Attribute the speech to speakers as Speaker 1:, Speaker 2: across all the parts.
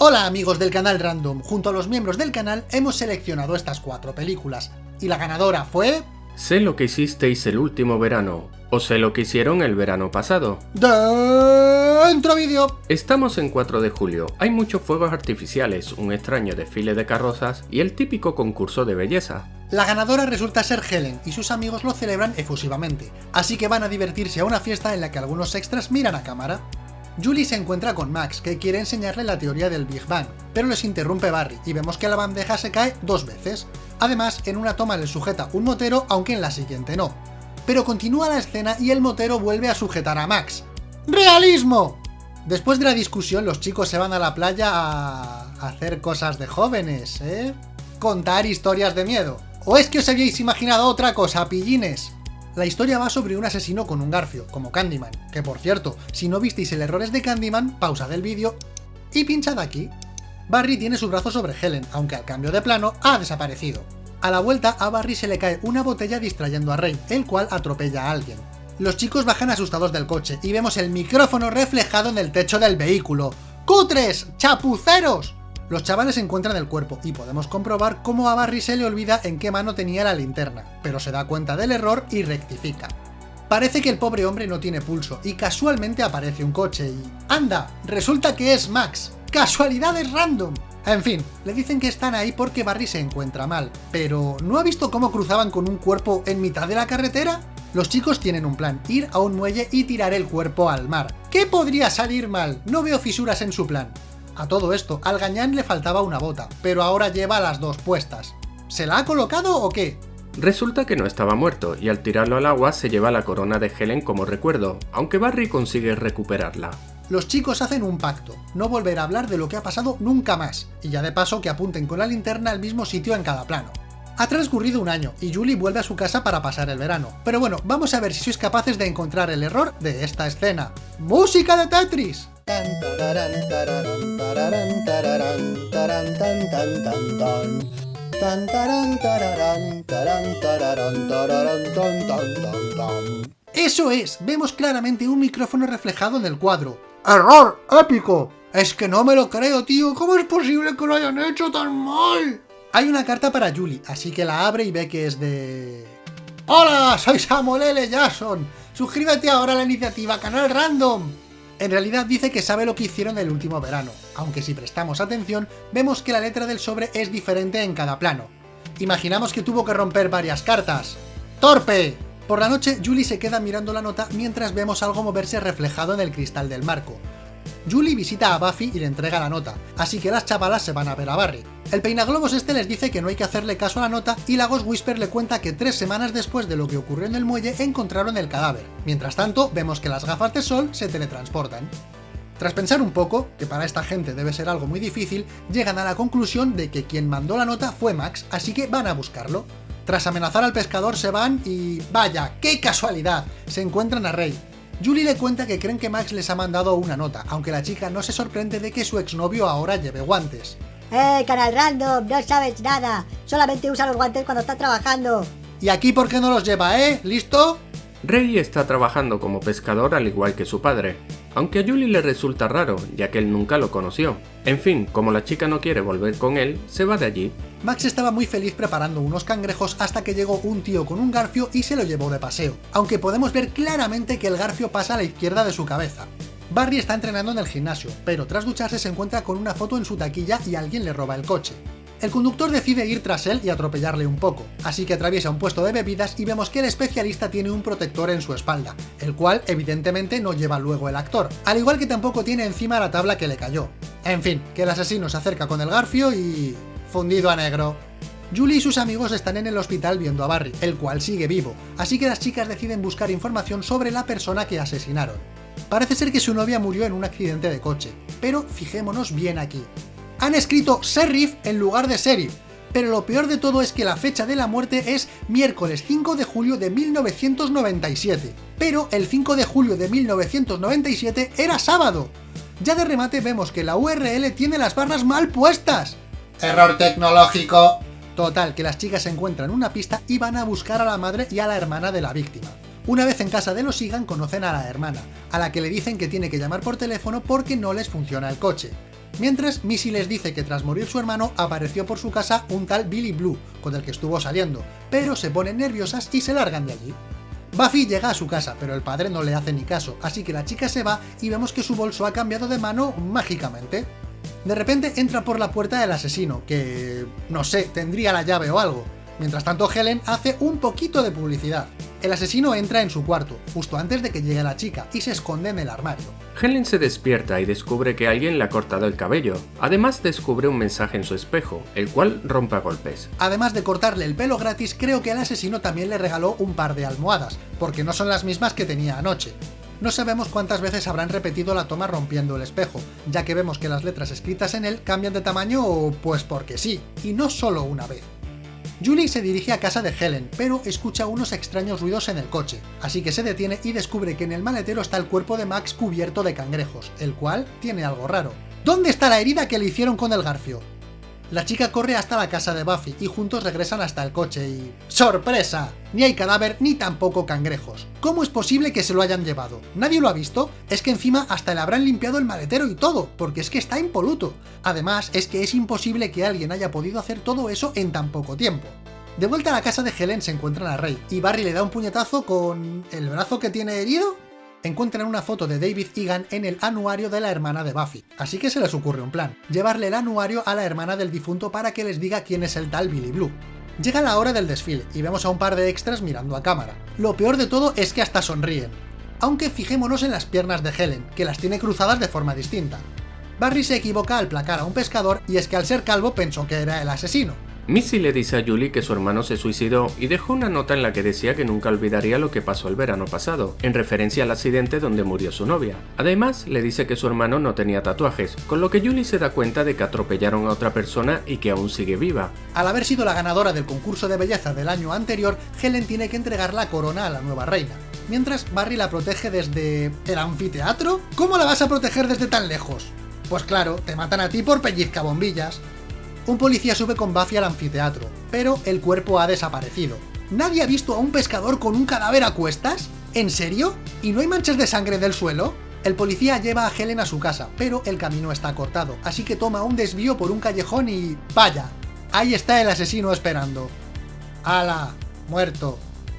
Speaker 1: Hola amigos del canal Random, junto a los miembros del canal hemos seleccionado estas cuatro películas, y la ganadora fue...
Speaker 2: Sé lo que hicisteis el último verano, o sé lo que hicieron el verano pasado.
Speaker 1: Dentro vídeo.
Speaker 2: Estamos en 4 de julio, hay muchos fuegos artificiales, un extraño desfile de carrozas y el típico concurso de belleza.
Speaker 1: La ganadora resulta ser Helen, y sus amigos lo celebran efusivamente, así que van a divertirse a una fiesta en la que algunos extras miran a cámara. Julie se encuentra con Max, que quiere enseñarle la teoría del Big Bang, pero les interrumpe Barry, y vemos que la bandeja se cae dos veces. Además, en una toma le sujeta un motero, aunque en la siguiente no. Pero continúa la escena y el motero vuelve a sujetar a Max. ¡Realismo! Después de la discusión, los chicos se van a la playa a... hacer cosas de jóvenes, ¿eh? Contar historias de miedo. ¿O es que os habíais imaginado otra cosa, pillines? La historia va sobre un asesino con un garfio, como Candyman, que por cierto, si no visteis el error es de Candyman, pausa del vídeo y pinchad aquí. Barry tiene su brazo sobre Helen, aunque al cambio de plano ha desaparecido. A la vuelta, a Barry se le cae una botella distrayendo a Rey, el cual atropella a alguien. Los chicos bajan asustados del coche y vemos el micrófono reflejado en el techo del vehículo. ¡Cutres! ¡Chapuceros! Los chavales encuentran el cuerpo y podemos comprobar cómo a Barry se le olvida en qué mano tenía la linterna, pero se da cuenta del error y rectifica. Parece que el pobre hombre no tiene pulso, y casualmente aparece un coche y... ¡Anda! Resulta que es Max. ¡Casualidades random! En fin, le dicen que están ahí porque Barry se encuentra mal, pero ¿no ha visto cómo cruzaban con un cuerpo en mitad de la carretera? Los chicos tienen un plan, ir a un muelle y tirar el cuerpo al mar. ¿Qué podría salir mal? No veo fisuras en su plan. A todo esto, al gañán le faltaba una bota, pero ahora lleva las dos puestas. ¿Se la ha colocado o qué?
Speaker 2: Resulta que no estaba muerto, y al tirarlo al agua se lleva la corona de Helen como recuerdo, aunque Barry consigue recuperarla.
Speaker 1: Los chicos hacen un pacto, no volver a hablar de lo que ha pasado nunca más, y ya de paso que apunten con la linterna al mismo sitio en cada plano. Ha transcurrido un año, y Julie vuelve a su casa para pasar el verano. Pero bueno, vamos a ver si sois capaces de encontrar el error de esta escena. ¡Música de Tetris! ¡Eso es! Vemos claramente un micrófono reflejado en el cuadro. ¡Error! ¡Épico! Es que no me lo creo, tío. ¿Cómo es posible que lo hayan hecho tan mal? Hay una carta para Julie, así que la abre y ve que es de... ¡Hola! Soy Samuel L. Jackson. Suscríbete ahora a la iniciativa Canal Random. En realidad dice que sabe lo que hicieron el último verano, aunque si prestamos atención, vemos que la letra del sobre es diferente en cada plano. Imaginamos que tuvo que romper varias cartas. ¡Torpe! Por la noche, Julie se queda mirando la nota mientras vemos algo moverse reflejado en el cristal del marco. Julie visita a Buffy y le entrega la nota, así que las chavalas se van a ver a Barry. El peinaglobos este les dice que no hay que hacerle caso a la nota y la Ghost Whisper le cuenta que tres semanas después de lo que ocurrió en el muelle encontraron el cadáver. Mientras tanto, vemos que las gafas de sol se teletransportan. Tras pensar un poco, que para esta gente debe ser algo muy difícil, llegan a la conclusión de que quien mandó la nota fue Max, así que van a buscarlo. Tras amenazar al pescador se van y... ¡Vaya! ¡Qué casualidad! Se encuentran a Rey, Julie le cuenta que creen que Max les ha mandado una nota, aunque la chica no se sorprende de que su exnovio ahora lleve guantes.
Speaker 3: ¡Eh, canal random! No sabes nada. Solamente usa los guantes cuando está trabajando.
Speaker 1: ¿Y aquí por qué no los lleva, eh? ¿Listo?
Speaker 2: Rey está trabajando como pescador al igual que su padre, aunque a Julie le resulta raro, ya que él nunca lo conoció. En fin, como la chica no quiere volver con él, se va de allí.
Speaker 1: Max estaba muy feliz preparando unos cangrejos hasta que llegó un tío con un garfio y se lo llevó de paseo, aunque podemos ver claramente que el garfio pasa a la izquierda de su cabeza. Barry está entrenando en el gimnasio, pero tras ducharse se encuentra con una foto en su taquilla y alguien le roba el coche. El conductor decide ir tras él y atropellarle un poco, así que atraviesa un puesto de bebidas y vemos que el especialista tiene un protector en su espalda, el cual evidentemente no lleva luego el actor, al igual que tampoco tiene encima la tabla que le cayó. En fin, que el asesino se acerca con el garfio y... fundido a negro. Julie y sus amigos están en el hospital viendo a Barry, el cual sigue vivo, así que las chicas deciden buscar información sobre la persona que asesinaron. Parece ser que su novia murió en un accidente de coche, pero fijémonos bien aquí han escrito Serif en lugar de Serif, pero lo peor de todo es que la fecha de la muerte es miércoles 5 de julio de 1997, pero el 5 de julio de 1997 era sábado. Ya de remate vemos que la URL tiene las barras mal puestas. ¡Error tecnológico! Total, que las chicas encuentran una pista y van a buscar a la madre y a la hermana de la víctima. Una vez en casa de los Sigan conocen a la hermana, a la que le dicen que tiene que llamar por teléfono porque no les funciona el coche. Mientras, Missy les dice que tras morir su hermano apareció por su casa un tal Billy Blue, con el que estuvo saliendo, pero se ponen nerviosas y se largan de allí. Buffy llega a su casa, pero el padre no le hace ni caso, así que la chica se va y vemos que su bolso ha cambiado de mano mágicamente. De repente entra por la puerta el asesino, que... no sé, tendría la llave o algo. Mientras tanto Helen hace un poquito de publicidad. El asesino entra en su cuarto, justo antes de que llegue la chica, y se esconde en el armario.
Speaker 2: Helen se despierta y descubre que alguien le ha cortado el cabello. Además descubre un mensaje en su espejo, el cual rompe a golpes.
Speaker 1: Además de cortarle el pelo gratis, creo que el asesino también le regaló un par de almohadas, porque no son las mismas que tenía anoche. No sabemos cuántas veces habrán repetido la toma rompiendo el espejo, ya que vemos que las letras escritas en él cambian de tamaño pues porque sí, y no solo una vez. Julie se dirige a casa de Helen, pero escucha unos extraños ruidos en el coche, así que se detiene y descubre que en el maletero está el cuerpo de Max cubierto de cangrejos, el cual tiene algo raro. ¿Dónde está la herida que le hicieron con el garfio? La chica corre hasta la casa de Buffy y juntos regresan hasta el coche y... ¡Sorpresa! Ni hay cadáver ni tampoco cangrejos. ¿Cómo es posible que se lo hayan llevado? ¿Nadie lo ha visto? Es que encima hasta le habrán limpiado el maletero y todo, porque es que está impoluto. Además, es que es imposible que alguien haya podido hacer todo eso en tan poco tiempo. De vuelta a la casa de Helen se encuentran a Rey, y Barry le da un puñetazo con... ¿el brazo que tiene herido? Encuentran una foto de David Egan en el anuario de la hermana de Buffy, así que se les ocurre un plan, llevarle el anuario a la hermana del difunto para que les diga quién es el tal Billy Blue. Llega la hora del desfile, y vemos a un par de extras mirando a cámara. Lo peor de todo es que hasta sonríen. Aunque fijémonos en las piernas de Helen, que las tiene cruzadas de forma distinta. Barry se equivoca al placar a un pescador, y es que al ser calvo pensó que era el asesino,
Speaker 2: Missy le dice a Julie que su hermano se suicidó y dejó una nota en la que decía que nunca olvidaría lo que pasó el verano pasado, en referencia al accidente donde murió su novia. Además, le dice que su hermano no tenía tatuajes, con lo que Julie se da cuenta de que atropellaron a otra persona y que aún sigue viva.
Speaker 1: Al haber sido la ganadora del concurso de belleza del año anterior, Helen tiene que entregar la corona a la nueva reina. Mientras Barry la protege desde... ¿el anfiteatro? ¿Cómo la vas a proteger desde tan lejos? Pues claro, te matan a ti por pellizca bombillas. Un policía sube con Buffy al anfiteatro, pero el cuerpo ha desaparecido. ¿Nadie ha visto a un pescador con un cadáver a cuestas? ¿En serio? ¿Y no hay manchas de sangre del suelo? El policía lleva a Helen a su casa, pero el camino está cortado, así que toma un desvío por un callejón y... ¡vaya! Ahí está el asesino esperando. ¡Hala! Muerto.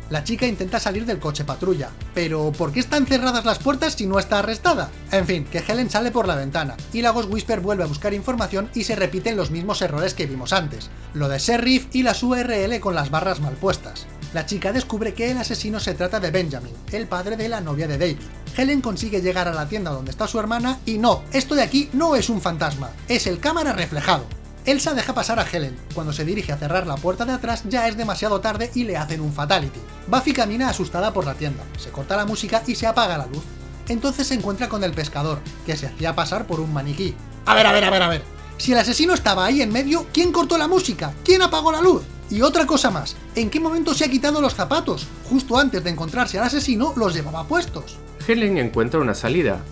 Speaker 1: La chica intenta salir del coche patrulla, pero ¿por qué están cerradas las puertas si no está arrestada? En fin, que Helen sale por la ventana, y la Ghost Whisper vuelve a buscar información y se repiten los mismos errores que vimos antes, lo de Sheriff y las URL con las barras mal puestas. La chica descubre que el asesino se trata de Benjamin, el padre de la novia de David. Helen consigue llegar a la tienda donde está su hermana y no, esto de aquí no es un fantasma, es el cámara reflejado. Elsa deja pasar a Helen. Cuando se dirige a cerrar la puerta de atrás ya es demasiado tarde y le hacen un fatality. Buffy camina asustada por la tienda, se corta la música y se apaga la luz. Entonces se encuentra con el pescador, que se hacía pasar por un maniquí. A ver, a ver, a ver, a ver. Si el asesino estaba ahí en medio, ¿quién cortó la música? ¿Quién apagó la luz? Y otra cosa más, ¿en qué momento se ha quitado los zapatos? Justo antes de encontrarse al asesino, los llevaba puestos.
Speaker 2: Helen encuentra una salida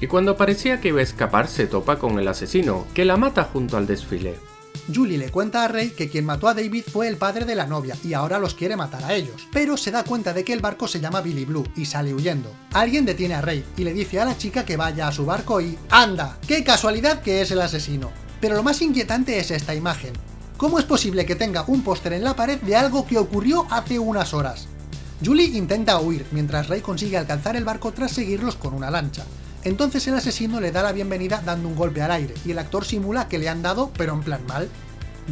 Speaker 2: y cuando parecía que iba a escapar se topa con el asesino, que la mata junto al desfile.
Speaker 1: Julie le cuenta a Rey que quien mató a David fue el padre de la novia y ahora los quiere matar a ellos, pero se da cuenta de que el barco se llama Billy Blue y sale huyendo. Alguien detiene a Rey y le dice a la chica que vaya a su barco y ¡anda! ¡Qué casualidad que es el asesino! Pero lo más inquietante es esta imagen. ¿Cómo es posible que tenga un póster en la pared de algo que ocurrió hace unas horas? Julie intenta huir, mientras Rey consigue alcanzar el barco tras seguirlos con una lancha. Entonces el asesino le da la bienvenida dando un golpe al aire, y el actor simula que le han dado, pero en plan mal.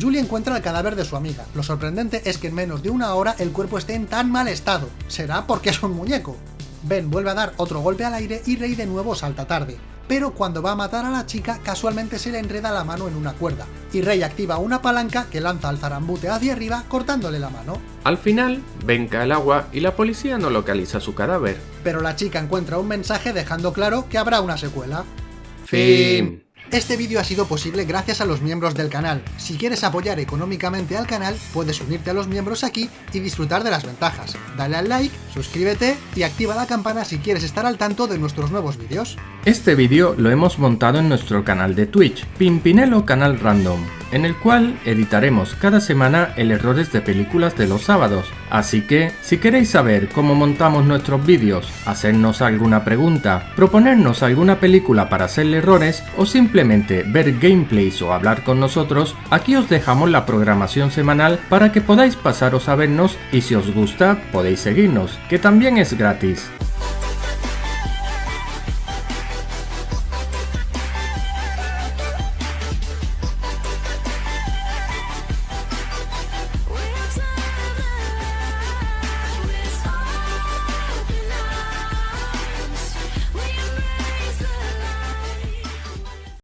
Speaker 1: Julie encuentra el cadáver de su amiga. Lo sorprendente es que en menos de una hora el cuerpo esté en tan mal estado. ¿Será porque es un muñeco? Ben vuelve a dar otro golpe al aire y Rey de nuevo salta tarde pero cuando va a matar a la chica casualmente se le enreda la mano en una cuerda, y Rey activa una palanca que lanza al zarambute hacia arriba cortándole la mano.
Speaker 2: Al final, venca el agua y la policía no localiza su cadáver.
Speaker 1: Pero la chica encuentra un mensaje dejando claro que habrá una secuela.
Speaker 2: Fin.
Speaker 1: Este vídeo ha sido posible gracias a los miembros del canal. Si quieres apoyar económicamente al canal, puedes unirte a los miembros aquí y disfrutar de las ventajas. Dale al like, suscríbete y activa la campana si quieres estar al tanto de nuestros nuevos vídeos.
Speaker 2: Este vídeo lo hemos montado en nuestro canal de Twitch, Pimpinelo Canal Random. En el cual editaremos cada semana el errores de películas de los sábados. Así que, si queréis saber cómo montamos nuestros vídeos, hacernos alguna pregunta, proponernos alguna película para hacerle errores o simplemente ver gameplays o hablar con nosotros, aquí os dejamos la programación semanal para que podáis pasaros a vernos y si os gusta podéis seguirnos, que también es gratis.